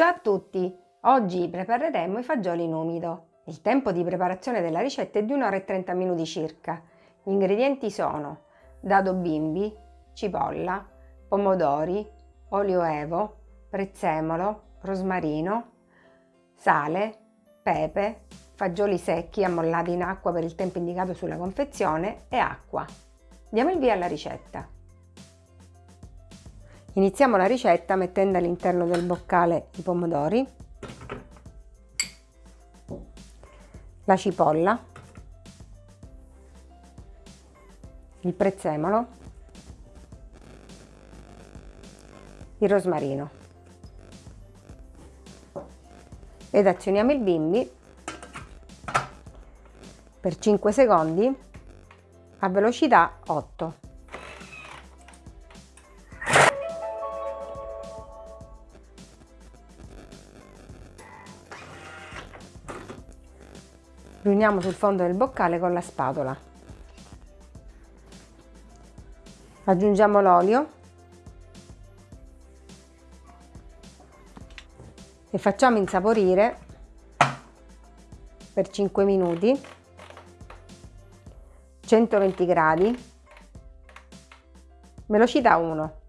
Ciao a tutti! Oggi prepareremo i fagioli in umido. Il tempo di preparazione della ricetta è di 1 ora e 30 minuti circa. Gli ingredienti sono dado bimbi, cipolla, pomodori, olio evo, prezzemolo, rosmarino, sale, pepe, fagioli secchi ammollati in acqua per il tempo indicato sulla confezione e acqua. Diamo il via alla ricetta. Iniziamo la ricetta mettendo all'interno del boccale i pomodori, la cipolla, il prezzemolo, il rosmarino ed azioniamo il bimbi per 5 secondi a velocità 8. Riuniamo sul fondo del boccale con la spatola. Aggiungiamo l'olio. E facciamo insaporire per 5 minuti 120 gradi. Velocità 1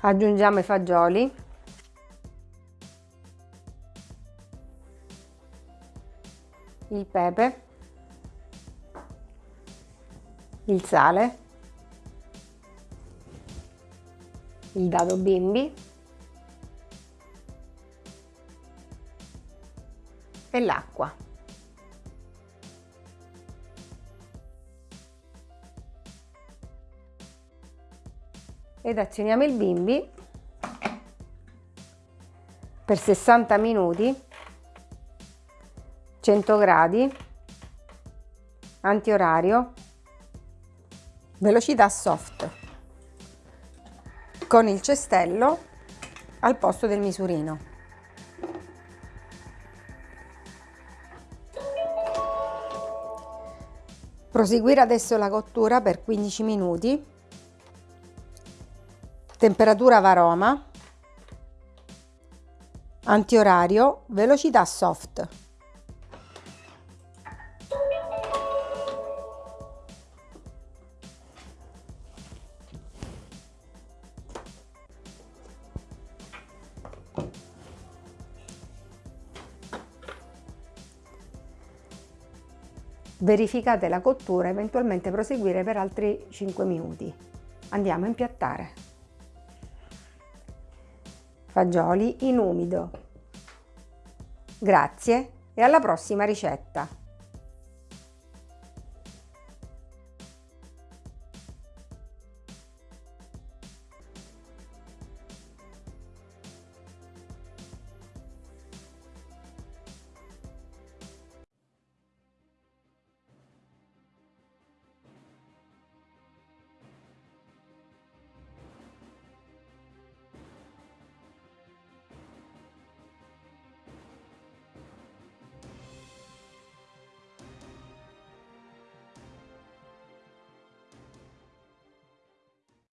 aggiungiamo i fagioli. Il pepe. Il sale. Il dado bimbi. E l'acqua ed azioniamo il bimbi per 60 minuti 100 gradi antiorario velocità soft con il cestello al posto del misurino. Proseguire adesso la cottura per 15 minuti temperatura varoma, antiorario, velocità soft. Verificate la cottura, eventualmente proseguire per altri 5 minuti. Andiamo a impiattare fagioli in umido. Grazie e alla prossima ricetta!